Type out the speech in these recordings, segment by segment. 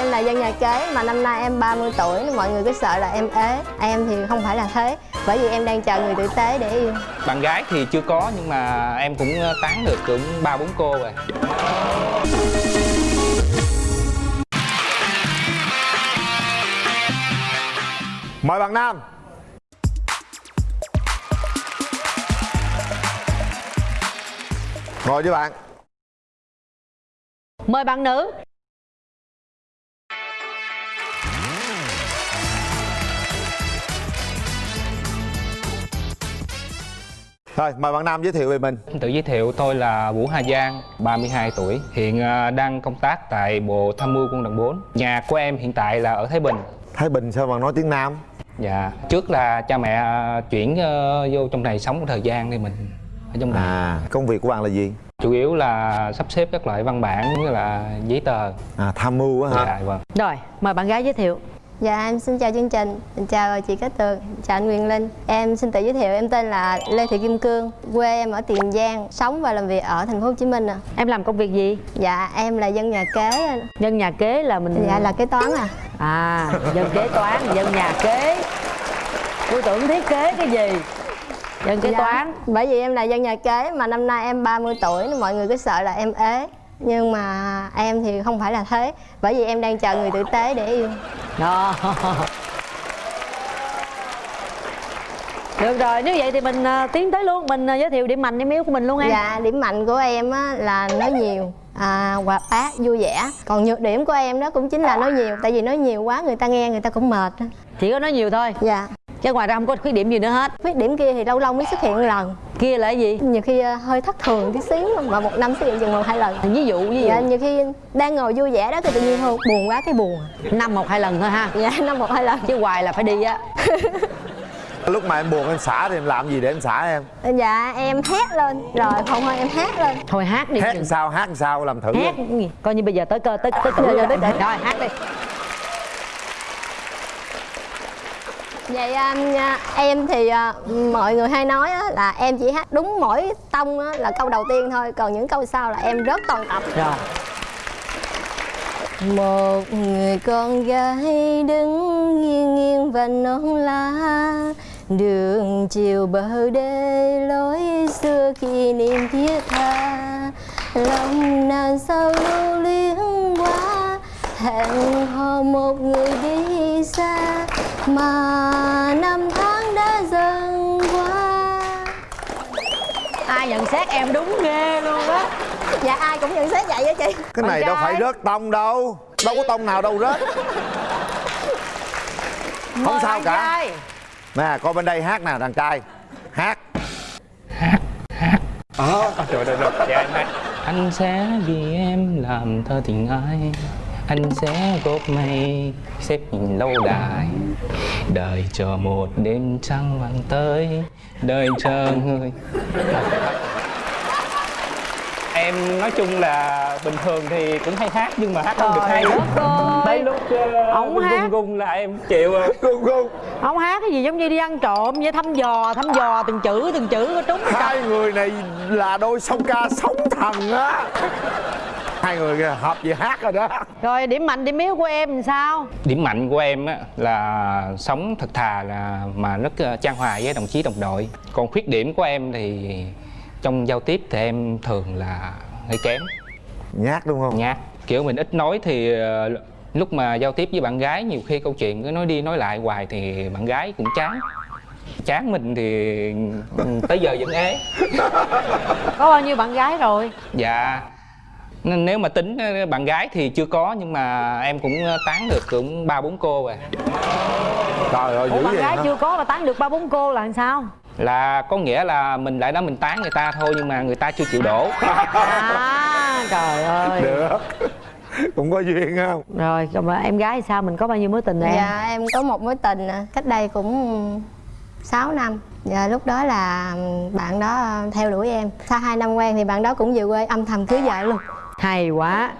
Em là dân nhà kế mà năm nay em 30 tuổi nên mọi người cứ sợ là em ế. Em thì không phải là thế Bởi vì em đang chờ người tử tế để yêu. Bạn gái thì chưa có nhưng mà em cũng tán được cũng ba bốn cô rồi. Mời bạn Nam. Ngồi với bạn. Mời bạn nữ Thôi mời bạn Nam giới thiệu về mình. Tự giới thiệu tôi là Vũ Hà Giang, 32 tuổi Hiện à, đang công tác tại Bộ Tham mưu Quân đoàn 4 Nhà của em hiện tại là ở Thái Bình. Thái Bình sao bạn nói tiếng Nam? Dạ, trước là cha mẹ à, chuyển ờ, vô trong này sống một thời gian thì mình ở trong này. À công việc của bạn là gì? Chủ yếu là sắp xếp các loại văn bản như là giấy tờ. À tham mưu á hả? Dạ, vâng. Rồi mời bạn gái giới thiệu Dạ em xin chào chương trình Chào chị Cát Tường Chào anh Nguyên Linh Em xin tự giới thiệu em tên là Lê Thị Kim Cương Quê em ở Tiền Giang Sống và làm việc ở thành phố Hồ Chí Minh à. Em làm công việc gì? Dạ em là dân nhà kế. Nhân nhà kế là mình Dạ là kế toán à À dân kế toán, dân nhà kế Tôi tưởng thiết kế cái gì Dân kế Dạ. toán Bởi vì em là dân nhà kế mà năm nay em 30 tuổi mọi người cứ sợ là em ế Nhưng mà em thì không phải là thế. Bởi vì em đang chờ người tử tế để yêu. Đó. Được rồi, nếu vậy thì mình à, tiến tới luôn. Mình à, giới thiệu điểm mạnh, điểm yếu của mình luôn em. Dạ điểm mạnh của em á, là nói nhiều à, hoạt bát vui vẻ. Còn nhược điểm của em đó cũng chính là nói nhiều. Tại vì nói nhiều quá người ta nghe người ta cũng mệt. Chỉ có nói nhiều thôi. Dạ. Chứ ngoài ra không có khuyết điểm gì nữa hết. Khuyết điểm kia thì lâu lâu mới xuất hiện một lần Kia là cái gì? nhiều khi ờ, hơi thất thường tí xíu mà một năm xuất hiện chừng một hai lần. Ví dụ, dụ dạ nhiều khi đang ngồi vui vẻ đó thì tự nhiên thôi. Buồn quá cái buồn. Năm một hai lần thôi ha. Dạ năm một hai lần. Chứ hoài là phải đi á. Lúc mà em buồn em xả thì em làm gì để em xả em? Dạ em hét lên. Rồi không thôi em hét lên. Thôi hát đi Hát làm sao hát làm sao làm thử Hát luôn gì? Coi như bây giờ tới cơ tới tới Giờ- giờ tới tới. tới. Rồi hát đi vậy um, nha, em thì ờ, mọi người hay nói là em chỉ hát đúng mỗi tông là câu đầu tiên thôi còn những câu sau là em rớt toàn tập. Rồi. Một người con gái đứng nghiêng nghiêng và non lá Đường chiều bờ đê lối xưa kỷ niệm thiết tha. Lòng nàng sao lưu luyến quá Hẹn hò một người đi xa Mà năm tháng đã dần qua. Ai nhận xét em đúng ghê luôn á. Dạ ai cũng nhận xét vậy á chị. Cái này đâu phải rớt tông đâu. Đâu có tông nào đâu rớt. Không Mời sao cả. trai. Nè coi bên đây hát nè đàn trai. Hát. Ờ, Trời ơi, được, dạ em hát. Anh sẽ vì em làm thơ tình ai Anh sẽ góp mây xếp nhìn lâu đài. Đợi chờ một đêm trăng vàng tới Đợi chờ người. Em nói chung là bình thường thì cũng hay hát nhưng mà hát không được hay. ơi. Tới lúc uh, hát. gung gung là em chịu rồi. Gung gung Không hát cái gì giống như đi ăn trộm vậy? Thăm dò thăm dò từng chữ từng chữ có trúng Hai người này là đôi song ca sống thần á Hai người hợp gì hát rồi đó Rồi điểm mạnh điểm yếu của em làm sao Điểm mạnh của em á, là sống thật thà là mà rất ờ, chan hòa với đồng chí đồng đội. Còn khuyết điểm của em thì trong giao tiếp thì em thường là hơi kém, Nhát đúng không? nhát. Kiểu mình ít nói thì ờ, lúc mà giao tiếp với bạn gái nhiều khi câu chuyện cứ nói đi nói lại hoài thì bạn gái cũng chán. Chán mình thì tới giờ vẫn ế. Có bao nhiêu bạn gái rồi Dạ. Nên nếu mà tính ờ, bạn gái thì chưa có nhưng mà em cũng ờ, tán được cũng ba bốn cô rồi. Trời ơi Ủa dữ bạn vậy gái hả? chưa có mà tán được ba bốn cô là làm sao? Là có nghĩa là mình lại đó mình tán người ta thôi nhưng mà người ta chưa chịu đổ. À trời ơi. Được. Cũng có duyên không? Rồi còn mà em gái thì sao? Mình có bao nhiêu mối tình rồi em? Dạ em có một mối tình à, cách đây cũng 6 năm. Dạ lúc đó là bạn đó theo đuổi em. Sau 2 năm quen thì bạn đó cũng về quê âm thầm cưới vợ luôn Hay quá.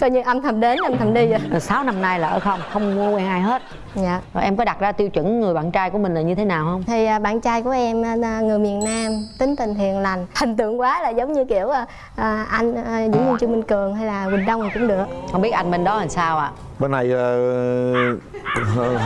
Coi như âm thầm đến âm thầm đi rồi 6 năm nay là ở không? Không quen ai hết. Dạ. Rồi em có đặt ra tiêu chuẩn người bạn trai của mình là như thế nào không? Thì à, bạn trai của em à, người miền Nam tính tình hiền lành. Hình tượng quá là giống như kiểu à, à, anh à, Dũng Nhân Trương Minh Cường hay là Quỳnh Đông thì cũng được. Không biết anh bên đó làm sao ạ? Bên này ờ,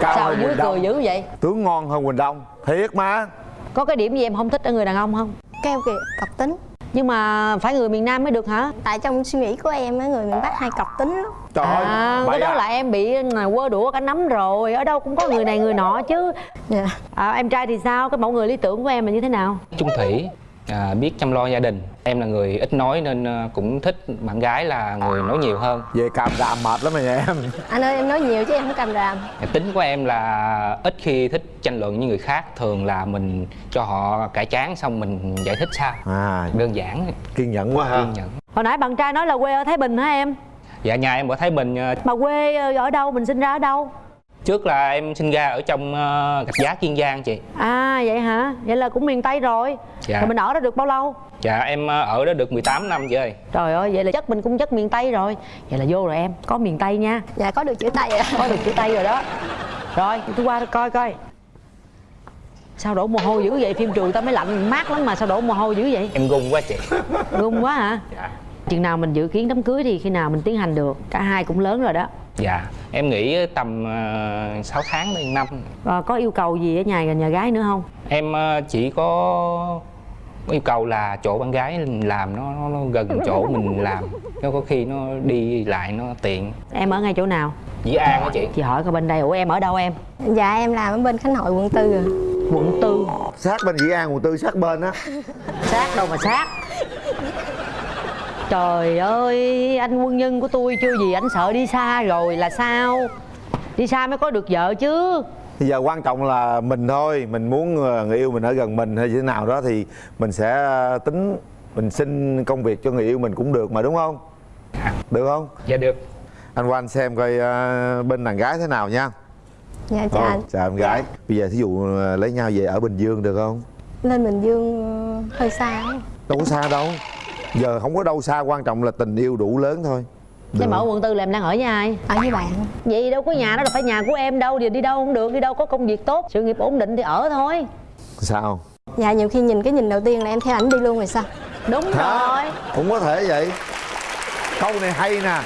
cao sao dưới cười dữ vậy? Tướng ngon hơn Quỳnh Đông. Thiệt mà. Có cái điểm gì em không thích ở người đàn ông không? Keo kiệt cọc tính nhưng mà phải người miền Nam mới được hả? Tại trong suy nghĩ của em á người miền Bắc hay cọc tính lắm. Trời à, ơi cái đó à. là em bị là quơ đũa cả nắm rồi. Ở đâu cũng có người này người nọ chứ. Dạ. À, em trai thì sao? Cái mẫu người lý tưởng của em là như thế nào? Chung thủy à, biết chăm lo gia đình. Em là người ít nói nên à, cũng thích bạn gái là người nói nhiều hơn. Về càm ràm mệt lắm rồi nha em. Anh ơi em nói nhiều chứ em không cầm ràm. Tính của em là ít khi thích tranh luận với người khác thường là mình cho họ cải chán xong mình giải thích sao. À. Đơn giản. Kiên nhẫn quá ha. Kiên nhẫn. Hồi nãy bạn trai nói là quê ở Thái Bình hả em? Dạ nhà em ở Thái Bình à, mà quê ờ, ở đâu? Mình sinh ra ở đâu trước là em sinh ra ở trong gạch giá Kiên Giang chị. À vậy hả? Vậy là cũng miền Tây rồi. Dạ. rồi mình ở đó được bao lâu? Dạ em à, ở đó được 18 năm chị ơi. Trời ơi vậy là chất mình cũng chất miền Tây rồi. Vậy là vô rồi em. Có miền Tây nha. Dạ có được chữ tay rồi có được chữ Tây rồi đó. Rồi tôi qua coi coi. Sao đổ mồ hôi dữ vậy? Phim trường tao mới lạnh mát lắm mà sao đổ mồ hôi dữ vậy? Em gung quá chị. Run quá hả? Dạ. Chừng nào mình dự kiến đám cưới thì khi nào mình tiến hành được? Cả hai cũng lớn rồi đó dạ em nghĩ tầm uh, 6 tháng đến năm. Rồi có yêu cầu gì ở nhà nhà gái nữa không? Em à, chỉ có yêu cầu là chỗ bạn gái làm nó, nó, nó gần chỗ mình làm. Nó có khi nó đi lại nó tiện. Em ở ngay chỗ nào? Dĩ an á chị. Chị hỏi coi bên đây. Ủa em ở đâu em? Dạ em làm ở bên Khánh Hội quận tư rồi quận tư. Sát bên dĩ an quận tư sát bên á. Sát đâu mà sát trời ơi anh quân nhân của tôi chưa gì anh sợ đi xa rồi là sao? Đi xa mới có được vợ chứ. Bây giờ quan trọng là mình thôi mình muốn ờ, người yêu mình ở gần mình hay như thế nào đó thì mình sẽ ờ, tính mình xin công việc cho người yêu mình cũng được mà đúng không? Được không? Dạ được. Anh qua anh xem coi ờ, bên đàn gái thế nào nha. Dạ chào Thôi, anh. chào em gái. Bây giờ thí dụ lấy nhau về ở bình dương được không? Lên Bình Dương hơi xa. Đâu có xa đâu giờ không có đâu xa quan trọng là tình yêu đủ lớn thôi. Thế Được. mà ở quận tư là em đang ở với ai? Ở với bạn. Vậy đâu có nhà đó là phải nhà của em đâu. Đi đi đâu không được đi đâu có công việc tốt. Sự nghiệp ổn định thì ở thôi. Sao? Dạ nhiều khi nhìn cái nhìn đầu tiên là em theo ảnh đi luôn rồi sao? Đúng rồi. Cũng có thể vậy. Câu này hay nè.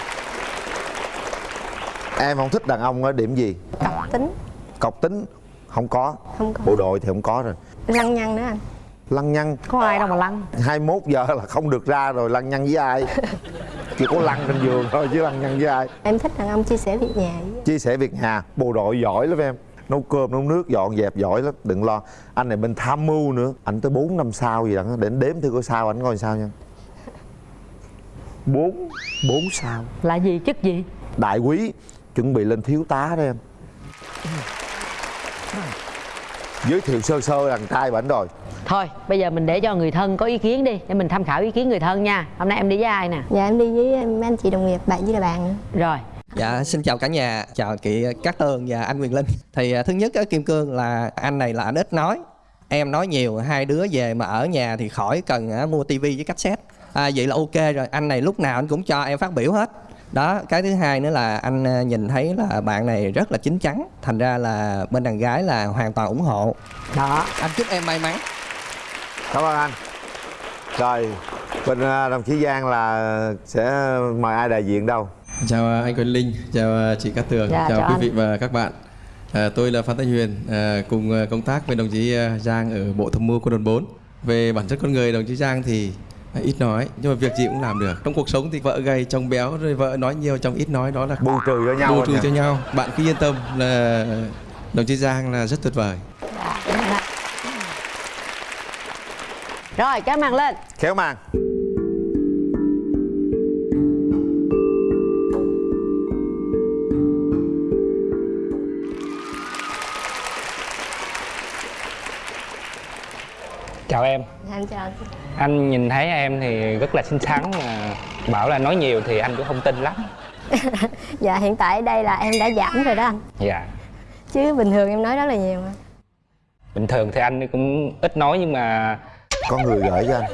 Em không thích đàn ông ở điểm gì? Cọc tính. Cọc tính? Không có. Không có. Bộ đội thì không có rồi. Lăng nhăng nữa anh lăng nhăng. Có ai đâu mà lăng. 21 giờ là không được ra rồi lăng nhăng với ai? Chỉ có lăn trên giường thôi chứ lăng nhăng với ai? Em thích đàn ông chia sẻ việc nhà chia sẻ việc nhà bộ đội giỏi lắm em. Nấu cơm nấu nước dọn dẹp giỏi lắm đừng lo. Anh này bên tham mưu nữa. Anh tới 4 năm sao gì đó để anh đếm thử coi sao anh coi sao nha. Bốn bốn sao. Là gì chức gì? Đại quý chuẩn bị lên thiếu tá đó em. Giới thiệu sơ sơ đàn trai bảnh rồi thôi bây giờ mình để cho người thân có ý kiến đi để mình tham khảo ý kiến người thân nha hôm nay em đi với ai nè dạ em đi với mấy anh chị đồng nghiệp bạn với là bạn nữa rồi Dạ, xin chào cả nhà, chào chị Cát Tường và anh Quyền Linh. Thì à, thứ nhất ở Kim Cương là anh này là anh ít nói, em nói nhiều, hai đứa về mà ở nhà thì khỏi cần à, mua tivi với cassette. À, vậy là ok rồi, anh này lúc nào anh cũng cho em phát biểu hết. Đó, cái thứ hai nữa là anh à, nhìn thấy là bạn này rất là chín chắn, thành ra là bên đàn gái là hoàn toàn ủng hộ. đó Anh chúc em may mắn. Cảm ơn anh rồi bên à, đồng chí giang là sẽ mời ai đại diện đâu Chào à, anh Quyền Linh, chào à, chị Cát Tường, Dạ, chào, chào quý anh. vị và các bạn. À, tôi là Phan Thanh Huyền, à, cùng công tác với đồng chí Giang ở Bộ Tham mưu Quân đoàn 4. Về bản chất con người, đồng chí Giang thì à, ít nói, nhưng mà việc gì cũng làm được. Trong cuộc sống thì vợ gầy, chồng béo, rồi vợ nói nhiều, chồng ít nói, đó là bù trừ cho nhau bù trừ cho nhau. Bạn cứ yên tâm là đồng chí Giang là rất tuyệt vời. Rồi kéo màn lên. Khéo màn. Chào em. Dạ, em chào anh. Anh nhìn thấy em thì rất là xinh xắn mà bảo là nói nhiều thì anh cũng không tin lắm. Dạ hiện tại đây là em đã giảm rồi đó anh. Dạ. Chứ bình thường em nói rất là nhiều mà. Bình thường thì anh cũng ít nói nhưng mà có người gửi cho anh.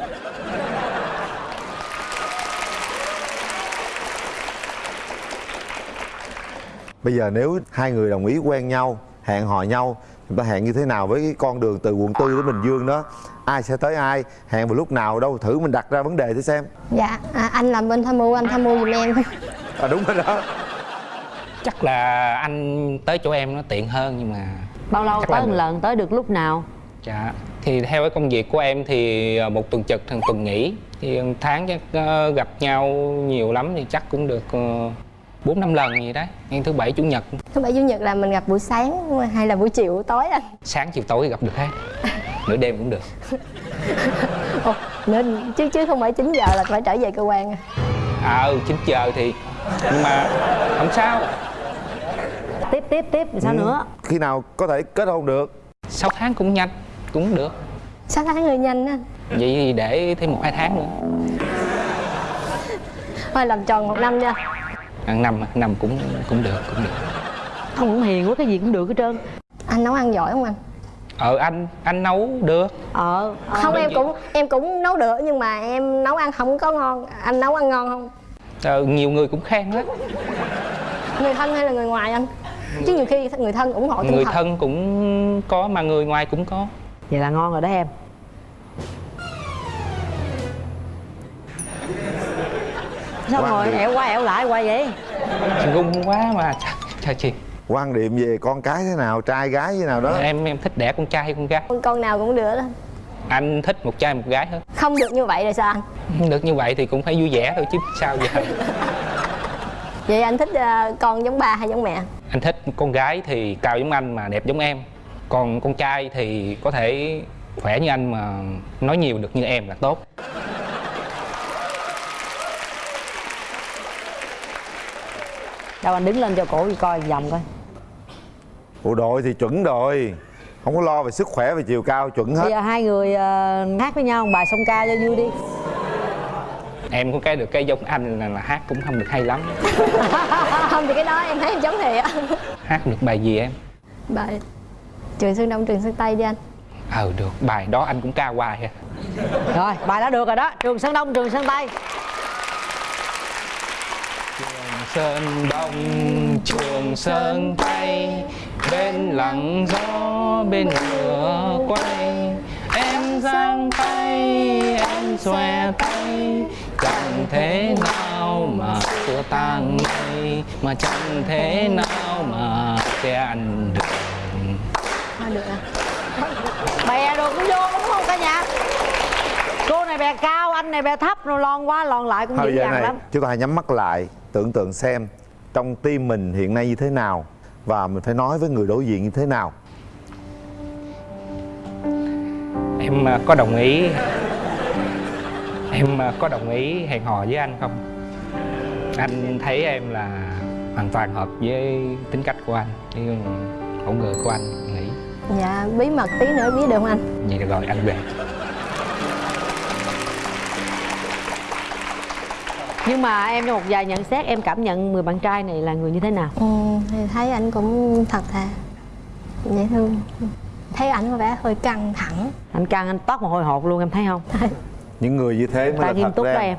Bây giờ nếu hai người đồng ý quen nhau hẹn hò nhau chúng ta hẹn như thế nào với cái con đường từ quận tư đến bình dương đó? Ai sẽ tới ai? Hẹn vào lúc nào? Đâu thử mình đặt ra vấn đề thử xem. Dạ à, anh làm bên tham mưu anh tham mưu giùm em. À đúng rồi đó. Chắc là anh tới chỗ em nó tiện hơn nhưng mà bao lâu chắc tới một lần? Tới được lúc nào? Dạ thì theo cái công việc của em thì ờ, một tuần trực thằng tuần nghỉ. Thì tháng chắc ờ, gặp nhau nhiều lắm thì chắc cũng được ờ, bốn năm lần gì đấy. Ngày thứ bảy chủ nhật. Thứ bảy chủ nhật là mình gặp buổi sáng hay là buổi chiều tối anh? Sáng chiều tối gặp được hết. Nửa đêm cũng được. Ồ, nữa chứ chứ không phải 9 giờ là phải trở về cơ quan à. à ừ chín giờ thì nhưng mà không sao. Tiếp tiếp tiếp sao Ừ. nữa? Khi nào có thể kết hôn được? 6 tháng cũng nhanh cũng được. Sáu tháng hơi nhanh á vậy thì để thêm một hai tháng nữa. Thôi làm tròn một năm cho ăn năm năm cũng cũng được cũng được. Ông cũng hiền quá cái gì cũng được hết trơn. Anh nấu ăn giỏi không anh? Ờ anh anh nấu được. Ờ. Không em cũng em cũng nấu được nhưng mà em nấu ăn không có ngon. Anh nấu ăn ngon không? Ờ, nhiều người cũng khen đó người thân hay là người ngoài anh? Chứ nhiều khi người thân ủng hộ người thân cũng có mà người ngoài cũng có vậy là ngon rồi đó em. Sao Quan ngồi điểm. ẻo qua ẻo lại qua vậy? Ngung quá mà trời, trời chị. Quan điểm về con cái thế nào trai gái thế nào đó? Em em thích đẻ con trai hay con gái. Con, con nào cũng được. Đó anh thích một trai một gái hơn không được như vậy rồi sao anh? Không được như vậy thì cũng phải vui vẻ thôi chứ sao giờ? Vậy anh thích ờ, con giống ba hay giống mẹ? Anh thích con gái thì cao giống anh mà đẹp giống em còn con trai thì có thể khỏe như anh mà nói nhiều được như em là tốt. Đâu anh đứng lên cho cổ đi coi vòng coi. Bộ đội thì chuẩn rồi. Không có lo về sức khỏe về chiều cao chuẩn bây hết giờ hai người ờ, hát với nhau một bài song ca cho vui đi. Em có cái được cái giống anh là, là hát cũng không được hay lắm. Không thì cái đó em thấy em giống thiệt hát được bài gì em? Bài trường sơn đông trường sơn tây đi anh. Ờ được. Bài đó anh cũng ca hoài à rồi bài đó được rồi đó. Trường sơn đông trường sơn tây. Sơn Đông Trường Sơn Tây. Bên lặng gió bên ngựa quay. Em giang tay em xòe tay. Chẳng thế nào mà xưa tan mây Mà chẳng thế nào mà che anh được thôi được à? Bè đồ cũng vô đúng không cả nhà. Cô này bè cao anh này bè thấp rồi lon qua lon lại cũng dằn này lắm. chúng ta hãy nhắm mắt lại tưởng tượng xem trong tim mình hiện nay như thế nào và mình phải nói với người đối diện như thế nào. Em à, có đồng ý. Em à, có đồng ý hẹn hò với anh không? Anh thấy em là hoàn toàn hợp với tính cách của anh với mẫu người của anh dạ bí mật tí nữa biết được không anh? Vậy được rồi anh về. Nhưng mà em cho một vài nhận xét em cảm nhận người bạn trai này là người như thế nào? Ừ, thì thấy anh cũng thật thà. Dễ thương. Thấy ảnh có vẻ hơi căng thẳng. Anh căng anh toát một hồi hộp luôn em thấy không? Những người như thế mới là nghiêm thật túc đó đó em.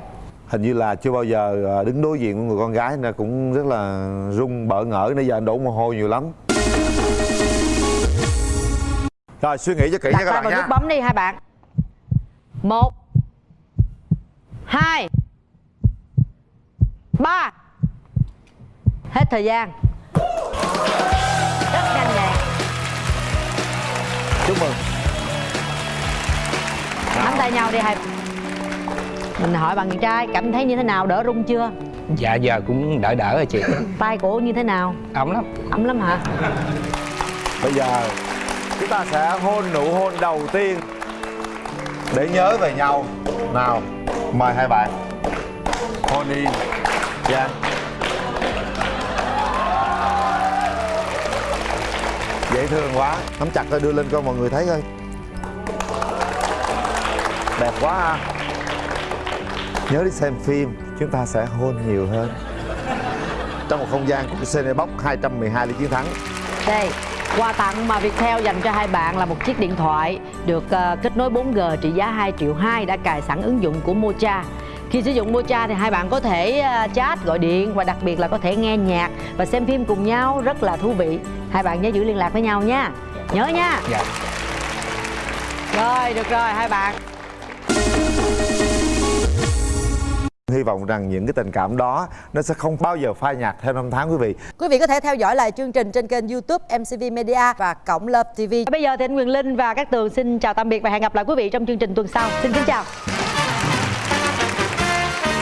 hình như là chưa bao giờ à, đứng đối diện với người con gái nên cũng rất là run bỡ ngỡ nãy giờ anh đổ mồ hôi nhiều lắm rồi suy nghĩ cho kỹ đặt nha các bạn vào nha. nút bấm đi hai bạn. Một hai ba. Hết thời gian. Rất nhanh nhẹn chúc mừng. Nắm tay nhau đi hai mình hỏi bạn trai cảm thấy như thế nào? Đỡ run chưa? Dạ giờ cũng đỡ đỡ rồi chị. Tay của như thế nào? Ấm lắm. Ấm lắm hả? Bây giờ chúng ta sẽ hôn nụ hôn đầu tiên để nhớ về nhau. Nào, mời hai bạn. Hôn đi. Dạ. Dễ thương quá. Nắm chặt thôi, đưa lên cho mọi người thấy coi. Đẹp quá ha. Nhớ đi xem phim, chúng ta sẽ hôn nhiều hơn. Trong một không gian của Cinebox 212 lý chiến thắng. Đây quà tặng mà Viettel dành cho hai bạn là một chiếc điện thoại được ờ, kết nối 4G trị giá 2 triệu 2 đã cài sẵn ứng dụng của Mocha. Khi sử dụng Mocha thì hai bạn có thể à, chat gọi điện và đặc biệt là có thể nghe nhạc và xem phim cùng nhau rất là thú vị. Hai bạn nhớ giữ liên lạc với nhau nha. Nhớ nha. Dạ. Rồi được rồi hai bạn hy vọng rằng những cái tình cảm đó nó sẽ không bao giờ phai nhạt theo năm tháng quý vị. Quý vị có thể theo dõi lại chương trình trên kênh YouTube MCV Media và Cổng Love TV. bây giờ thì anh Quyền Linh và các tường xin chào tạm biệt và hẹn gặp lại quý vị trong chương trình tuần sau. Xin kính chào